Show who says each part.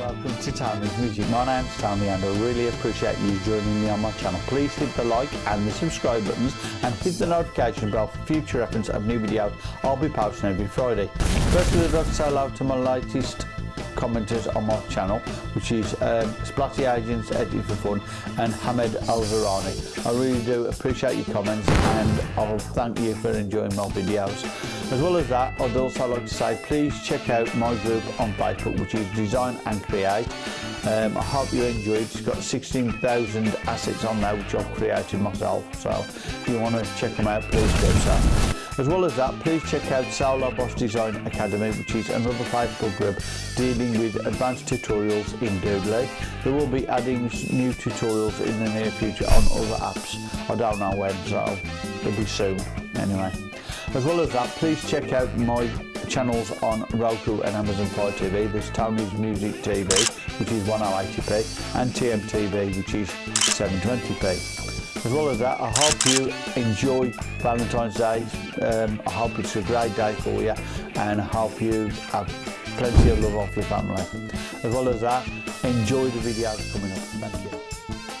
Speaker 1: welcome to Tommy's Music. My name's Tommy and I really appreciate you joining me on my channel. Please hit the like and the subscribe buttons and hit the notification bell for future reference of new videos I'll be posting every Friday. Firstly, I'd like to say hello to my latest commenters on my channel, which is um, Splatty Agents Editing for Fun and Hamed Alvarani. I really do appreciate your comments and I'll thank you for enjoying my videos. As well as that, I'd also like to say please check out my group on Facebook, which is Design and Create. Um, I hope you enjoy it. It's got 16,000 assets on now, which I've created myself. So if you want to check them out, please do so. As well as that, please check out Solar Boss Design Academy, which is another Facebook group dealing with advanced tutorials in Doodly. They will be adding new tutorials in the near future on other apps. I don't know when, so it'll be soon anyway. As well as that, please check out my channels on Roku and Amazon Fire TV. There's Tony's Music TV, which is 1080 p and TMTV, which is 720p. As well as that, I hope you enjoy Valentine's Day. Um, I hope it's a great day for you, and I hope you have plenty of love off your family. As well as that, enjoy the videos coming up.
Speaker 2: Thank you.